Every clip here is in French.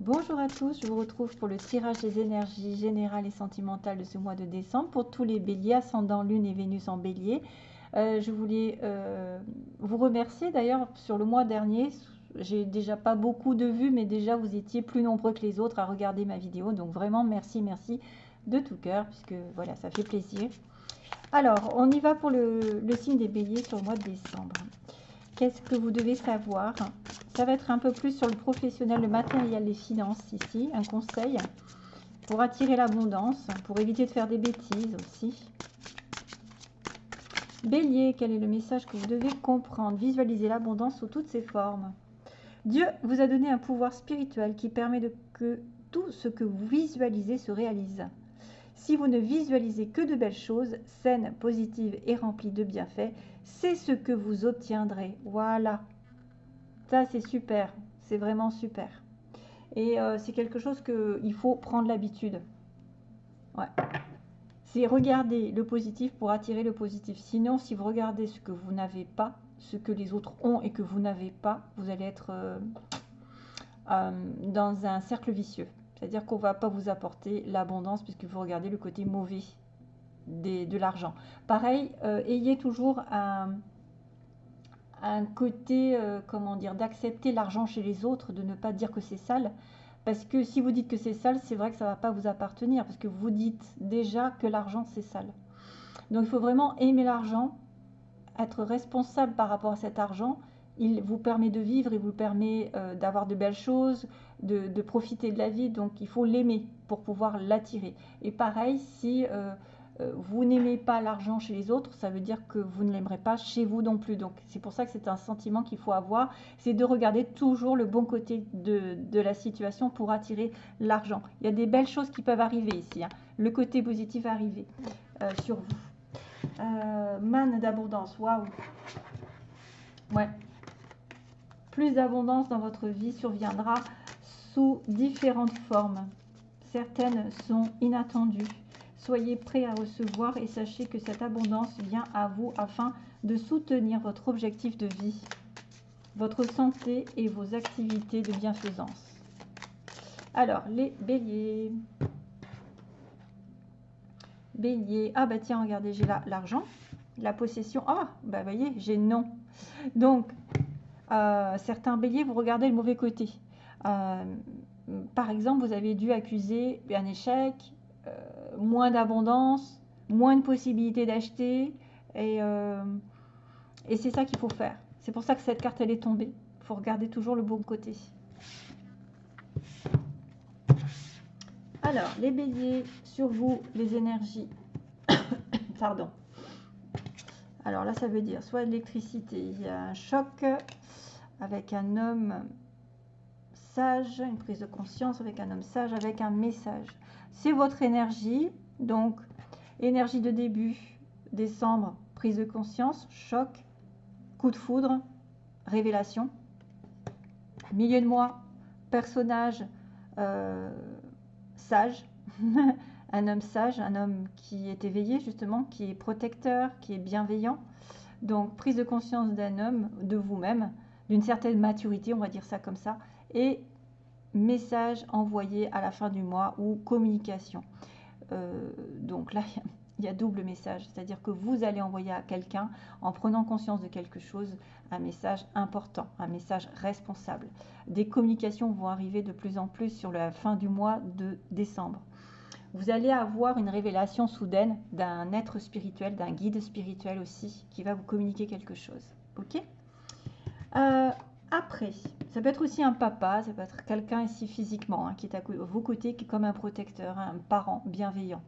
Bonjour à tous, je vous retrouve pour le tirage des énergies générales et sentimentales de ce mois de décembre pour tous les béliers, ascendant lune et Vénus en bélier. Euh, je voulais euh, vous remercier d'ailleurs sur le mois dernier, j'ai déjà pas beaucoup de vues, mais déjà vous étiez plus nombreux que les autres à regarder ma vidéo, donc vraiment merci, merci de tout cœur, puisque voilà, ça fait plaisir. Alors, on y va pour le, le signe des béliers sur le mois de décembre. Qu'est-ce que vous devez savoir Ça va être un peu plus sur le professionnel, le matériel, les finances ici. Un conseil pour attirer l'abondance, pour éviter de faire des bêtises aussi. Bélier, quel est le message que vous devez comprendre? Visualiser l'abondance sous toutes ses formes. Dieu vous a donné un pouvoir spirituel qui permet de que tout ce que vous visualisez se réalise. Si vous ne visualisez que de belles choses, saines, positives et remplies de bienfaits, c'est ce que vous obtiendrez. Voilà. C'est super. C'est vraiment super. Et euh, c'est quelque chose qu'il faut prendre l'habitude. Ouais. C'est regarder le positif pour attirer le positif. Sinon, si vous regardez ce que vous n'avez pas, ce que les autres ont et que vous n'avez pas, vous allez être euh, euh, dans un cercle vicieux. C'est-à-dire qu'on va pas vous apporter l'abondance puisque vous regardez le côté mauvais de l'argent. Pareil, ayez toujours un, un côté, euh, comment dire, d'accepter l'argent chez les autres, de ne pas dire que c'est sale. Parce que si vous dites que c'est sale, c'est vrai que ça ne va pas vous appartenir, parce que vous dites déjà que l'argent c'est sale. Donc il faut vraiment aimer l'argent, être responsable par rapport à cet argent. Il vous permet de vivre, il vous permet euh, d'avoir de belles choses, de, profiter de la vie. Donc il faut l'aimer pour pouvoir l'attirer. Et pareil, si euh, vous n'aimez pas l'argent chez les autres, ça veut dire que vous ne l'aimerez pas chez vous non plus. Donc c'est pour ça que c'est un sentiment qu'il faut avoir, c'est de regarder toujours le bon côté de, la situation pour attirer l'argent. Il y a des belles choses qui peuvent arriver ici. Hein. Le côté positif arriver euh, sur vous. Euh, manne d'abondance, waouh. Ouais. Plus d'abondance dans votre vie surviendra sous différentes formes. Certaines sont inattendues Soyez prêts à recevoir et sachez que cette abondance vient à vous afin de soutenir votre objectif de vie, votre santé et vos activités de bienfaisance. Alors, les béliers. Bélier. Ah bah tiens, regardez, j'ai là l'argent, la possession. Ah, bah voyez, j'ai non. Donc, euh, certains béliers, vous regardez le mauvais côté. Euh, par exemple, vous avez dû accuser un échec, moins d'abondance, moins de possibilités d'acheter. Et, euh, et c'est ça qu'il faut faire. C'est pour ça que cette carte, elle est tombée. Il faut regarder toujours le bon côté. Alors, les béliers, sur vous, les énergies. Pardon. Alors là, ça veut dire soit l'électricité, il y a un choc avec un homme sage, une prise de conscience avec un homme sage, avec un message c'est votre énergie. Donc, énergie de début, décembre, prise de conscience, choc, coup de foudre, révélation. Milieu de mois, personnage euh, sage, un homme sage, un homme qui est éveillé justement, qui est protecteur, qui est bienveillant. Donc, prise de conscience d'un homme, de vous-même, d'une certaine maturité, on va dire ça comme ça. Et message envoyé à la fin du mois ou communication. Euh, donc là, il y a double message, c'est-à-dire que vous allez envoyer à quelqu'un, en prenant conscience de quelque chose, un message important, un message responsable. Des communications vont arriver de plus en plus sur la fin du mois de décembre. Vous allez avoir une révélation soudaine d'un être spirituel, d'un guide spirituel aussi, qui va vous communiquer quelque chose. Ok? Euh, après, ça peut être aussi un papa, ça peut être quelqu'un ici physiquement, hein, qui est à vos côtés, qui est comme un protecteur, un parent bienveillant.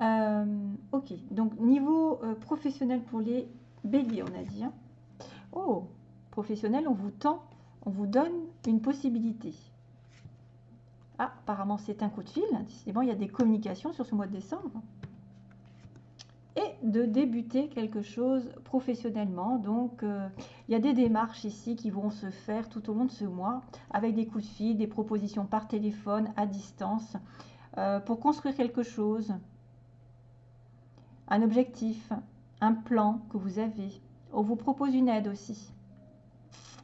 Euh, ok, donc niveau euh, professionnel pour les béliers, on a dit. Hein. Oh, professionnel, on vous tend, on vous donne une possibilité. Ah, apparemment c'est un coup de fil, décidément il y a des communications sur ce mois de décembre de débuter quelque chose professionnellement. Donc, euh, il y a des démarches ici qui vont se faire tout au long de ce mois avec des coups de fil, des propositions par téléphone, à distance, euh, pour construire quelque chose, un objectif, un plan que vous avez. On vous propose une aide aussi.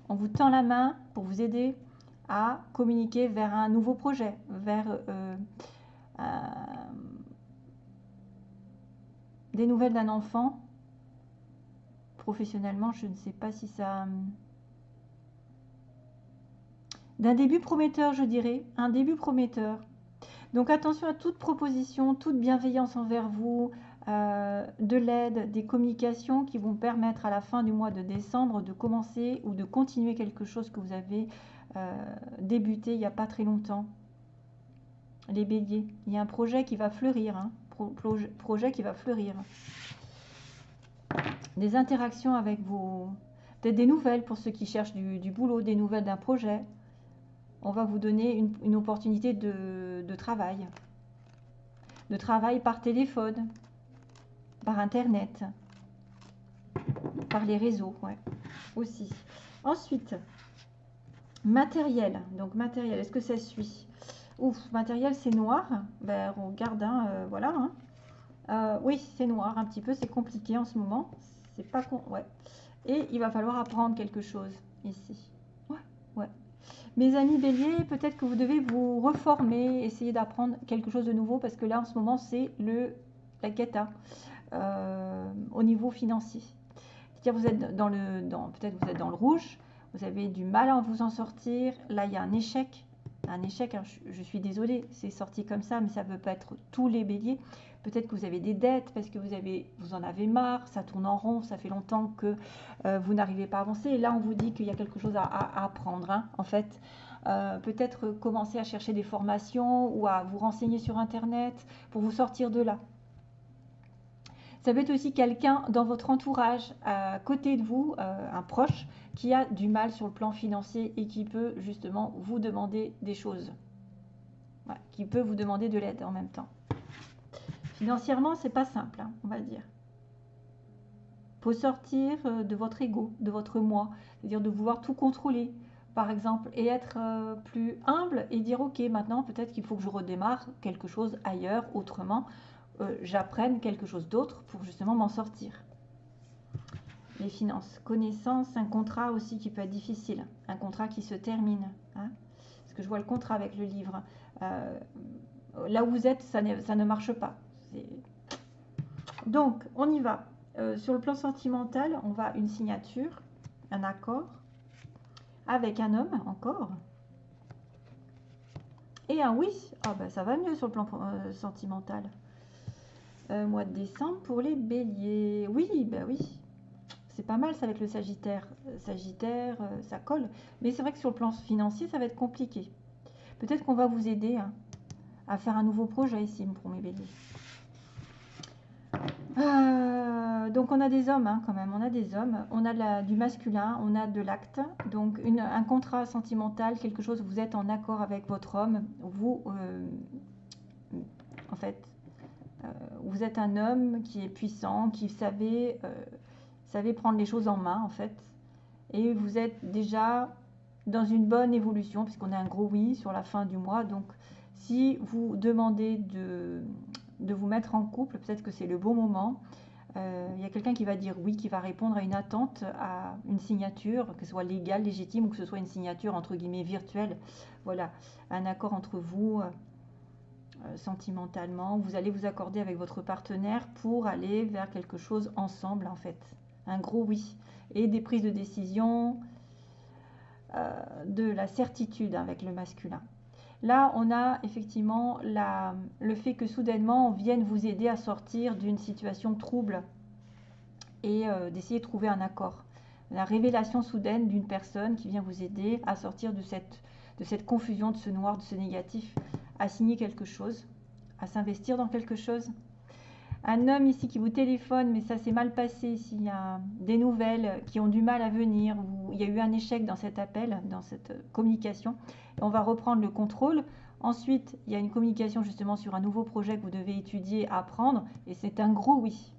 On vous tend la main pour vous aider à communiquer vers un nouveau projet, vers des nouvelles d'un enfant. Professionnellement, je ne sais pas si ça d'un début prometteur, je dirais, un début prometteur. Donc attention à toute proposition, toute bienveillance envers vous, euh, de l'aide, des communications qui vont permettre à la fin du mois de décembre de commencer ou de continuer quelque chose que vous avez euh, débuté il n'y a pas très longtemps. Les béliers, il y a un projet qui va fleurir, hein, projet qui va fleurir. Des interactions avec vos... Peut-être des nouvelles pour ceux qui cherchent du boulot, des nouvelles d'un projet, on va vous donner une, opportunité de, travail. De travail par téléphone, par Internet, par les réseaux, ouais, aussi. Ensuite, matériel. Donc matériel, est-ce que ça suit? Ouf, matériel c'est noir. Ben, regarde, hein, euh, voilà. Hein. Euh, oui, c'est noir un petit peu, c'est compliqué en ce moment. C'est pas con, ouais. Et il va falloir apprendre quelque chose ici. Ouais, ouais. Mes amis béliers, peut-être que vous devez vous reformer, essayer d'apprendre quelque chose de nouveau parce que là en ce moment c'est le la cata euh, au niveau financier. C'est-à-dire vous peut-être vous êtes dans le rouge, vous avez du mal à vous en sortir. Là il y a un échec, un échec. je, je, suis désolée, c'est sorti comme ça, mais ça ne peut pas être tous les béliers. Peut-être que vous avez des dettes parce que vous, avez, vous en avez marre, ça tourne en rond, ça fait longtemps que euh, vous n'arrivez pas à avancer. Et là, on vous dit qu'il y a quelque chose à, apprendre. Hein, en fait, euh, peut-être commencer à chercher des formations ou à vous renseigner sur Internet pour vous sortir de là. Ça peut être aussi quelqu'un dans votre entourage, à côté de vous, euh, un proche, qui a du mal sur le plan financier et qui peut justement vous demander des choses. qui peut vous demander de l'aide en même temps. Financièrement, c'est pas simple, hein, on va dire. faut sortir euh, de votre ego, de votre moi, c'est-à-dire de vouloir tout contrôler, par exemple, et être euh, plus humble et dire ok, maintenant peut-être qu'il faut que je redémarre quelque chose ailleurs, autrement, euh, j'apprenne quelque chose d'autre pour justement m'en sortir. Les finances, connaissance, un contrat aussi qui peut être difficile, un contrat qui se termine. Hein, parce que je vois le contrat avec le livre. là où vous êtes, ça ne marche pas. Donc, on y va. Euh, sur le plan sentimental, on va une signature, un accord, avec un homme encore. Et un oui. Ah ben ça va mieux sur le plan euh, sentimental. Euh, mois de décembre pour les béliers. Oui, ben oui. C'est pas mal ça avec le Sagittaire. Sagittaire, ça colle. Mais c'est vrai que sur le plan financier, ça va être compliqué. Peut-être qu'on va vous aider hein, à faire un nouveau projet ici pour mes béliers. Euh, donc on a des hommes hein, quand même, on a des hommes, on a du masculin, on a de l'acte, donc un contrat sentimental, quelque chose, vous êtes en accord avec votre homme, vous, euh, en fait, euh, vous êtes un homme qui est puissant, qui savait, savait prendre les choses en main en fait, et vous êtes déjà dans une bonne évolution, puisqu'on a un gros oui sur la fin du mois, donc si vous demandez de de vous mettre en couple, peut-être que c'est le bon moment. Euh, il y a quelqu'un qui va dire oui, qui va répondre à une attente, à une signature, que ce soit légale, légitime ou que ce soit une signature entre guillemets virtuelle. Voilà, un accord entre vous euh, euh, sentimentalement. Vous allez vous accorder avec votre partenaire pour aller vers quelque chose ensemble en fait. Un gros oui. Et des prises de décision, de la certitude avec le masculin. Là, on a effectivement le fait que soudainement, on vienne vous aider à sortir d'une situation trouble et euh, d'essayer de trouver un accord. La révélation soudaine d'une personne qui vient vous aider à sortir de cette confusion, de ce noir, de ce négatif, à signer quelque chose, à s'investir dans quelque chose. Un homme ici qui vous téléphone, mais ça s'est mal passé, s'il y a des nouvelles qui ont du mal à venir, ou il y a eu un échec dans cet appel, dans cette communication, on va reprendre le contrôle. Ensuite, il y a une communication justement sur un nouveau projet que vous devez étudier, apprendre, et c'est un gros oui.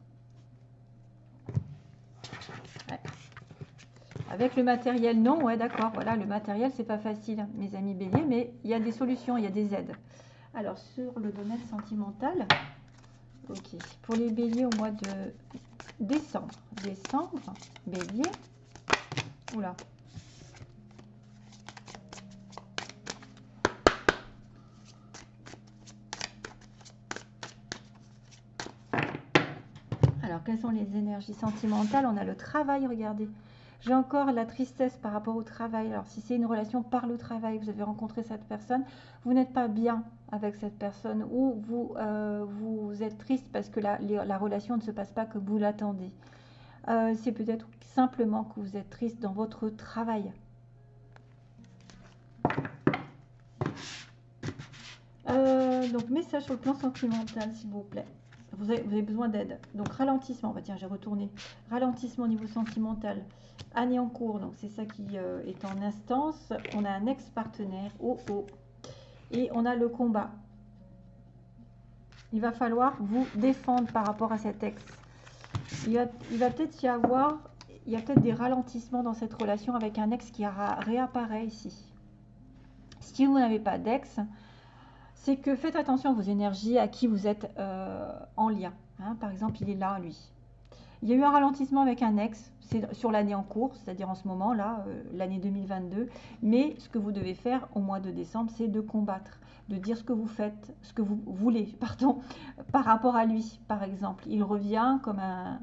Avec le matériel, non, ouais, d'accord. Voilà, le matériel, c'est pas facile, mes amis béliers, mais il y a des solutions, il y a des aides. Alors, sur le domaine sentimental, ok, pour les béliers au mois de décembre, décembre, bélier, oula, Alors, quelles sont les énergies sentimentales? On a le travail, regardez. J'ai encore la tristesse par rapport au travail. Alors, si c'est une relation par le travail, vous avez rencontré cette personne, vous n'êtes pas bien avec cette personne ou vous, euh, êtes triste parce que la, la, relation ne se passe pas comme vous l'attendez. Euh, c'est peut-être simplement que vous êtes triste dans votre travail. Euh, donc, message sur le plan sentimental, s'il vous plaît. Vous avez, besoin d'aide. Donc, ralentissement. Tiens, j'ai retourné. Ralentissement au niveau sentimental. Année en cours. Donc, c'est ça qui euh, est en instance. On a un ex-partenaire. Oh, oh. Et on a le combat. Il va falloir vous défendre par rapport à cet ex. Il va, il va peut-être y avoir... Il y a peut-être des ralentissements dans cette relation avec un ex qui réapparaît ici. Si vous n'avez pas d'ex, c'est que faites attention à vos énergies, à qui vous êtes euh, en lien. Hein. Par exemple, il est là, lui. Il y a eu un ralentissement avec un ex, c'est sur l'année en cours, c'est-à-dire en ce moment, là, euh, l'année 2022. Mais ce que vous devez faire au mois de décembre, c'est de combattre, de dire ce que vous faites, ce que vous voulez, pardon, par rapport à lui, par exemple. Il revient comme un,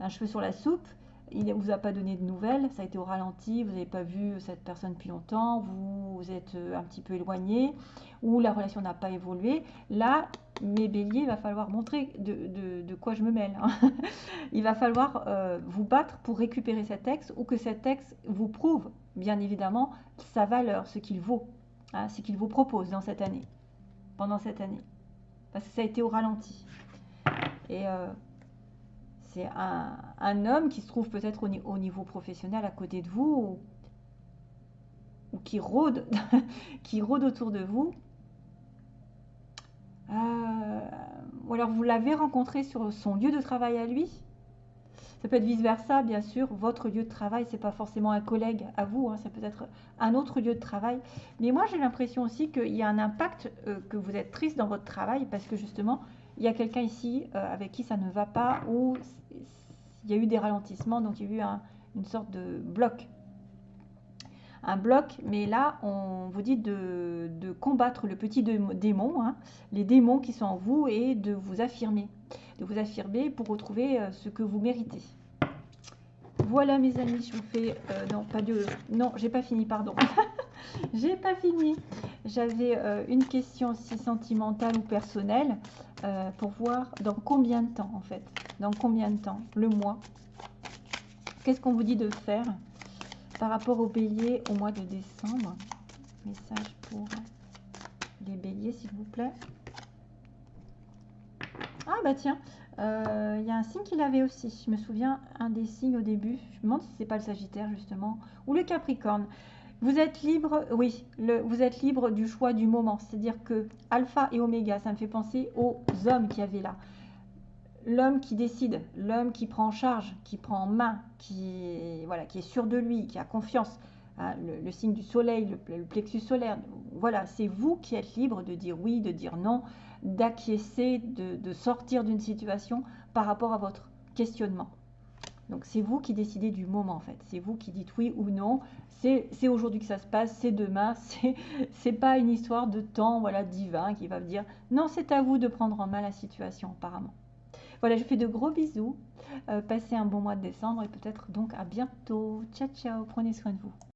un cheveu sur la soupe il ne vous a pas donné de nouvelles, ça a été au ralenti, vous n'avez pas vu cette personne depuis longtemps, vous, êtes euh, un petit peu éloigné, ou la relation n'a pas évolué. Là, mes béliers, il va falloir montrer de, quoi je me mêle. Hein. il va falloir euh, vous battre pour récupérer cet texte ou que cet texte vous prouve, bien évidemment, sa valeur, ce qu'il vaut, hein, ce qu'il vous propose dans cette année, pendant cette année. Parce que ça a été au ralenti. Et euh, c'est un, homme qui se trouve peut-être au, niveau professionnel à côté de vous ou, qui, rôde, qui rôde autour de vous. Euh, ou alors vous l'avez rencontré sur son lieu de travail à lui. Ça peut être vice-versa, bien sûr. Votre lieu de travail, ce n'est pas forcément un collègue à vous, hein, ça peut être un autre lieu de travail. Mais moi, j'ai l'impression aussi qu'il y a un impact, euh, que vous êtes triste dans votre travail parce que justement, il y a quelqu'un ici euh, avec qui ça ne va pas ou il y a eu des ralentissements, donc il y a eu une sorte de bloc. Un bloc, mais là, on vous dit de, combattre le petit démon, hein, les démons qui sont en vous, et de vous affirmer. De vous affirmer pour retrouver euh, ce que vous méritez. Voilà mes amis, je vous fais... Euh, non, pas de... Non, j'ai pas fini, pardon. j'ai pas fini. J'avais euh, une question aussi sentimentale ou personnelle pour voir dans combien de temps, en fait dans combien de temps Le mois. Qu'est-ce qu'on vous dit de faire par rapport aux béliers au mois de décembre? Message pour les béliers, s'il vous plaît. Ah bah tiens, euh, il y a un signe qu'il avait aussi. Je me souviens, un des signes au début. Je me demande si c'est pas le Sagittaire, justement. Ou le Capricorne. Vous êtes libre, oui, vous êtes libre du choix du moment. C'est-à-dire que Alpha et Oméga, ça me fait penser aux hommes qui avaient là l'homme qui décide, l'homme qui prend en charge, qui prend en main, qui, voilà, qui est sûr de lui, qui a confiance, hein, le, signe du soleil, le, plexus solaire, voilà, c'est vous qui êtes libre de dire oui, de dire non, d'acquiescer, de, sortir d'une situation par rapport à votre questionnement. Donc c'est vous qui décidez du moment en fait, c'est vous qui dites oui ou non, c'est aujourd'hui que ça se passe, c'est demain, c'est pas une histoire de temps voilà divin qui va vous dire non c'est à vous de prendre en main la situation apparemment. Voilà, je vous fais de gros bisous. Euh, passez un bon mois de décembre et peut-être donc à bientôt. Ciao, ciao. Prenez soin de vous.